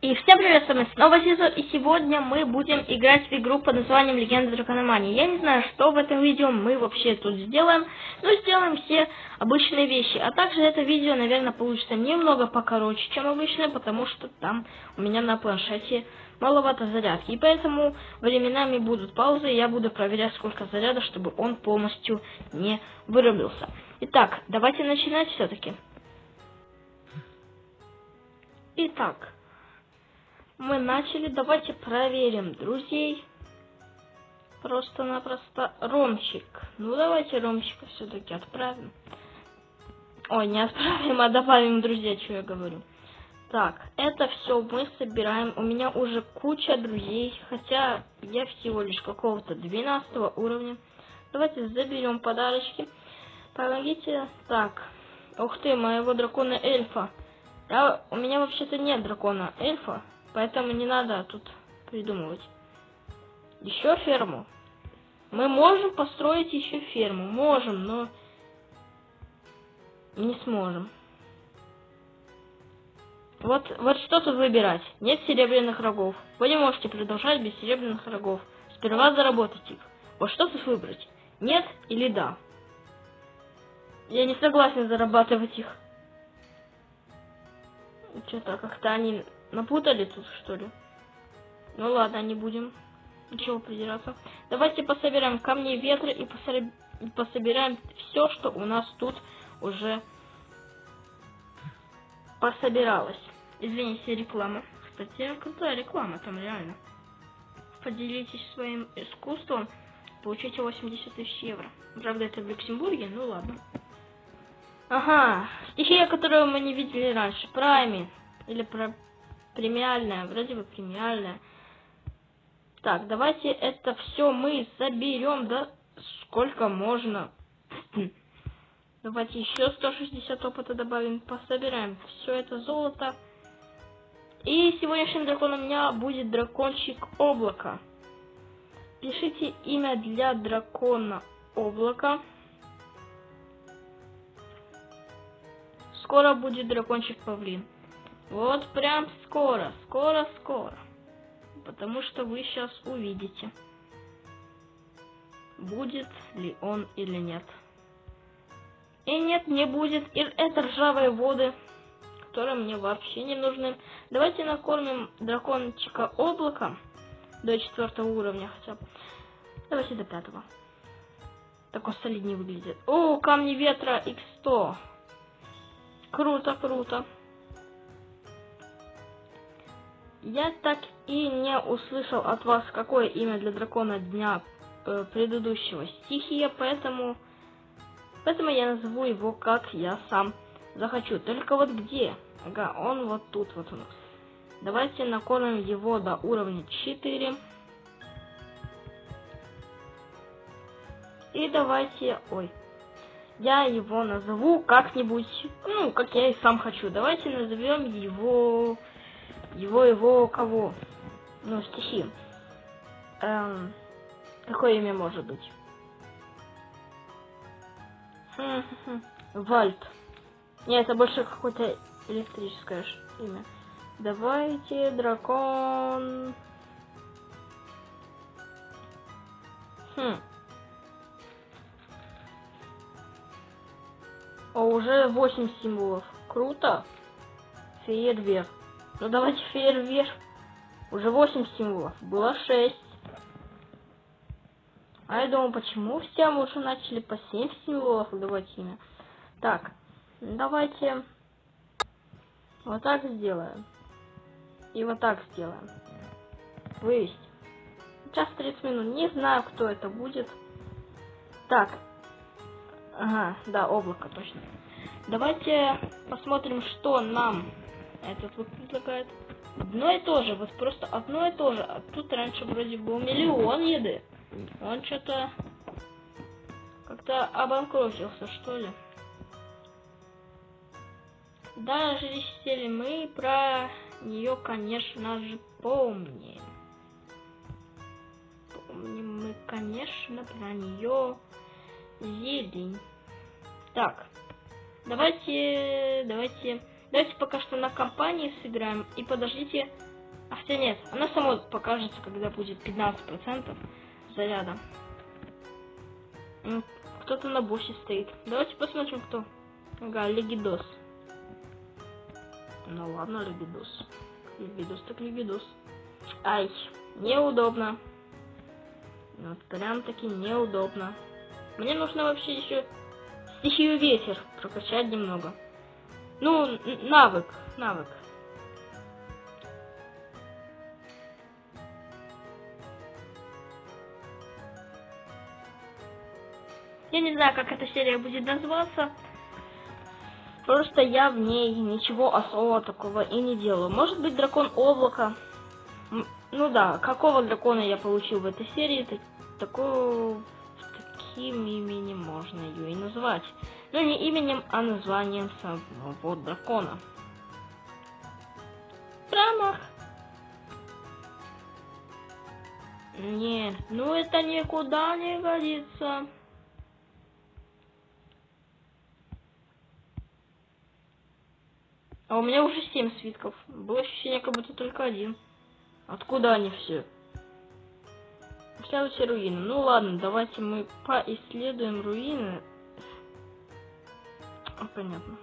И всем привет, с вами снова Зизу, и сегодня мы будем играть в игру под названием Легенда Дракономании. Я не знаю, что в этом видео мы вообще тут сделаем, но сделаем все обычные вещи. А также это видео, наверное, получится немного покороче, чем обычное, потому что там у меня на планшете маловато зарядки. И поэтому временами будут паузы, и я буду проверять, сколько заряда, чтобы он полностью не вырубился. Итак, давайте начинать все-таки. Итак мы начали. Давайте проверим друзей. Просто-напросто Ромчик. Ну, давайте Ромчика все-таки отправим. Ой, не отправим, а добавим друзья, что я говорю. Так, это все мы собираем. У меня уже куча друзей, хотя я всего лишь какого-то 12 уровня. Давайте заберем подарочки. Помогите. Так, ух ты, моего дракона эльфа. Я, у меня вообще-то нет дракона эльфа. Поэтому не надо тут придумывать. Еще ферму. Мы можем построить еще ферму. Можем, но не сможем. Вот, вот что тут выбирать. Нет серебряных рогов. Вы не можете продолжать без серебряных рогов. Сперва заработать их. Вот что тут выбрать? Нет или да? Я не согласен зарабатывать их. Что-то как-то они Напутали тут, что ли? Ну ладно, не будем ничего придираться. Давайте пособираем камни ветра и пособираем все, что у нас тут уже пособиралось. Извините, реклама. Кстати, крутая реклама там реально. Поделитесь своим искусством, получите 80 тысяч евро. Правда, это в Люксембурге, ну ладно. Ага, стихия, которую мы не видели раньше. Прайми. Или про премиальная, вроде бы премиальная. Так, давайте это все мы соберем, да, сколько можно. Давайте еще 160 опыта добавим, пособираем все это золото. И сегодняшним драконом у меня будет дракончик облака. Пишите имя для дракона облака. Скоро будет дракончик павлин. Вот прям скоро, скоро, скоро. Потому что вы сейчас увидите, будет ли он или нет. И нет, не будет. И это ржавые воды, которые мне вообще не нужны. Давайте накормим дракончика облака до четвертого уровня хотя бы. Давайте до пятого. Так он солиднее выглядит. О, камни ветра x100. Круто, круто. Я так и не услышал от вас, какое имя для дракона дня э, предыдущего стихия, поэтому, поэтому я назову его как я сам захочу. Только вот где? Ага, он вот тут вот у нас. Давайте накормим его до уровня 4. И давайте... Ой. Я его назову как-нибудь, ну, как я и сам хочу. Давайте назовем его его, его кого? Ну, стихи. Эм, какое имя может быть? Вальт. Нет, это больше какое-то электрическое имя. Давайте, дракон. Хм. О, уже 8 символов. Круто. Фейерверк. Ну давайте фейерверк. Уже 8 символов. Было 6. А я думаю, почему все уже начали по 7 символов давать имя. Так, давайте вот так сделаем. И вот так сделаем. Вывести. Сейчас 30 минут. Не знаю, кто это будет. Так. Ага, да, облако точно. Давайте посмотрим, что нам этот вот предлагает. Одно и то же, вот просто одно и то же. А тут раньше вроде был миллион еды. Он что-то как-то обанкротился, что ли. Даже если мы про нее, конечно же, помним. Помним мы, конечно, про нее зелень. Так, давайте, давайте Давайте пока что на компании сыграем. И подождите. А хотя нет, она сама покажется, когда будет 15% заряда. Кто-то на боссе стоит. Давайте посмотрим, кто. Ага, Легидос. Ну ладно, Легидос. Легидос так Легидос. Ай, неудобно. Вот прям таки неудобно. Мне нужно вообще еще стихию ветер прокачать немного. Ну, навык, навык. Я не знаю, как эта серия будет называться. Просто я в ней ничего особого такого и не делаю. Может быть, дракон облака. Ну да, какого дракона я получил в этой серии, так, такого, таким именем можно ее и назвать. Но не именем, а названием самого дракона. Промах. Нет, ну это никуда не годится. А у меня уже семь свитков. Было ощущение, как будто только один. Откуда они все? Исследуйте руины. Ну ладно, давайте мы поисследуем руины. А, понятно.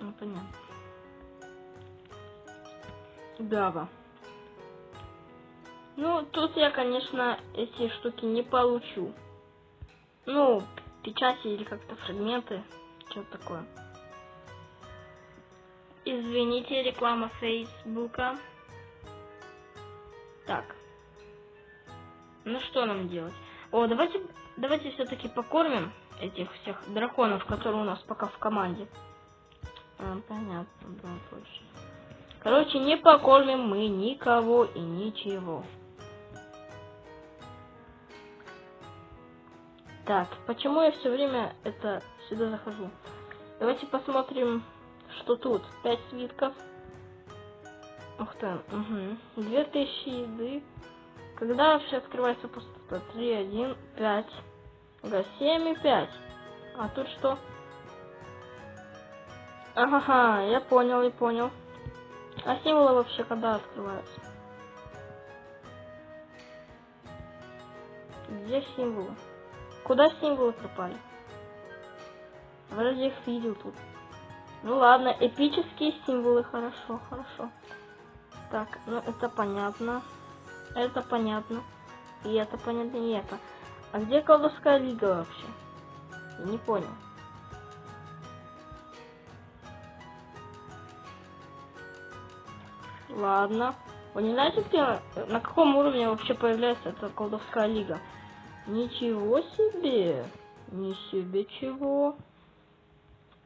Ну, понятно. Гава. Ну, тут я, конечно, эти штуки не получу. Ну, печати или как-то фрагменты. Что-то такое. Извините, реклама Фейсбука. Так. Ну что нам делать? О, давайте, давайте все-таки покормим этих всех драконов, которые у нас пока в команде. А, понятно, да, точно. Короче, не покормим мы никого и ничего. Так, почему я все время это сюда захожу? Давайте посмотрим, что тут. Пять свитков. Ух ты, угу. 2000 еды. Когда вообще открывается пустота? 3, 1, 5. Ага, 7 и 5. А тут что? Ага, я понял, я понял. А символы вообще когда открываются? Где символы? Куда символы пропали? Вроде их видел тут. Ну ладно, эпические символы, хорошо, хорошо. Так, ну это понятно. Это понятно. И это понятно, и это. А где колдовская лига вообще? Я не понял. Ладно. Вы не знаете, где, на каком уровне вообще появляется эта колдовская лига? Ничего себе! Не себе чего.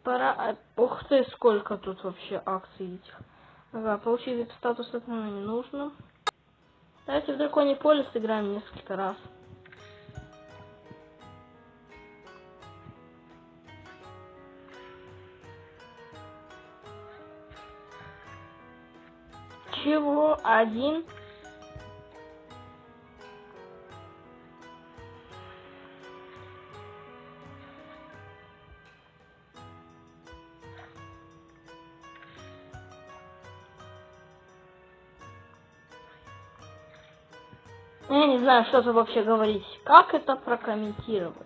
Пора... А, ух ты, сколько тут вообще акций этих. Ага, получили статус, это нам не нужно. Давайте в Драконе Поле сыграем несколько раз. Чего? Один? Я не знаю, что тут вообще говорить. Как это прокомментировать?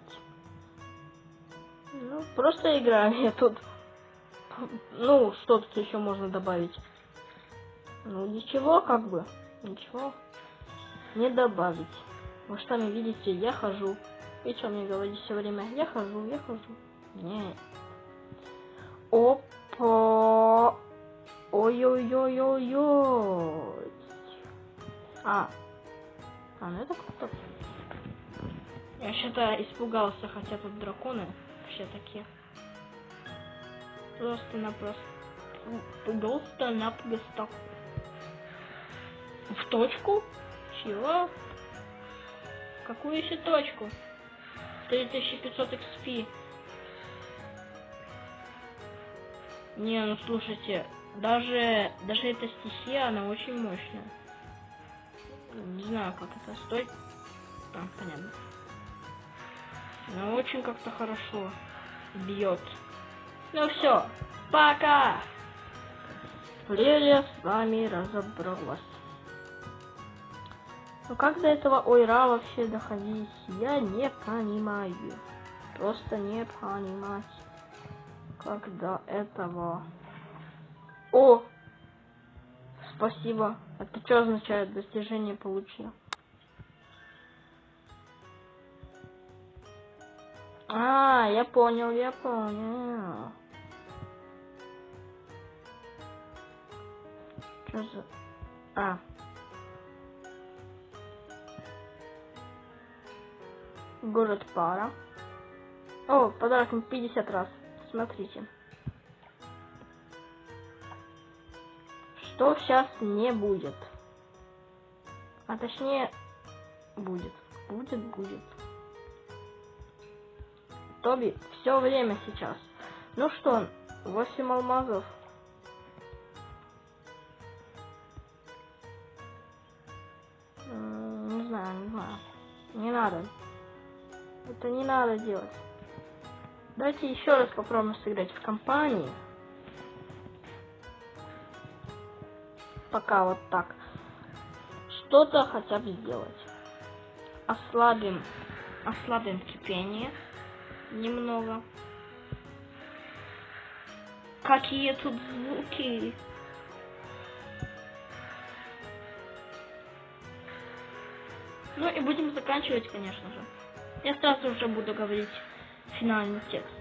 Ну, просто играем. Я тут... Ну, что тут еще можно добавить? Ну, ничего, как бы. Ничего. Не добавить. Вы сами видите, я хожу. И что мне говорить все время? Я хожу, я хожу. Не. Опа. Что-то испугался, хотя тут драконы вообще такие. Просто-напросто. Просто-напросто. В точку? Чего? Какую еще точку? 3500 XP. Не, ну слушайте, даже, даже эта стихия, она очень мощная. Не знаю, как это стоит. А, понятно. Но очень как-то хорошо бьет. Ну все, Пока! Лилия с вами разобралась. Ну как до этого ойра вообще доходить, я не понимаю. Просто не понимать, как до этого. О! Спасибо. Это что означает? Достижение получил. А, я понял, я понял. Что за... А. Город пара. О, подарок 50 раз. Смотрите. Что сейчас не будет? А точнее, будет. Будет, будет. Тоби, все время сейчас. Ну что, 8 алмазов. Не знаю, не знаю. Не надо. Это не надо делать. Давайте еще раз попробуем сыграть в компании. Пока вот так. Что-то хотя бы сделать. Ослабим, ослабим кипение немного. Какие тут звуки? Ну и будем заканчивать, конечно же. Я сразу уже буду говорить финальный текст.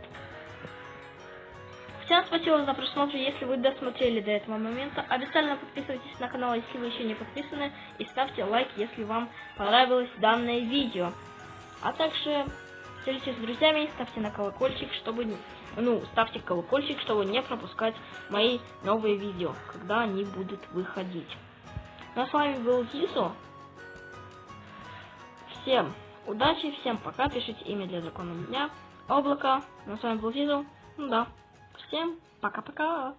Всем спасибо за просмотр, если вы досмотрели до этого момента. Обязательно подписывайтесь на канал, если вы еще не подписаны. И ставьте лайк, если вам понравилось данное видео. А также делитесь с друзьями, ставьте на колокольчик, чтобы... Ну, ставьте колокольчик, чтобы не пропускать мои новые видео, когда они будут выходить. Ну а с вами был Зизу. Всем удачи, всем пока, пишите имя для закона дня, облако. Ну, с вами был Зизу. Ну да. Всем пока-пока.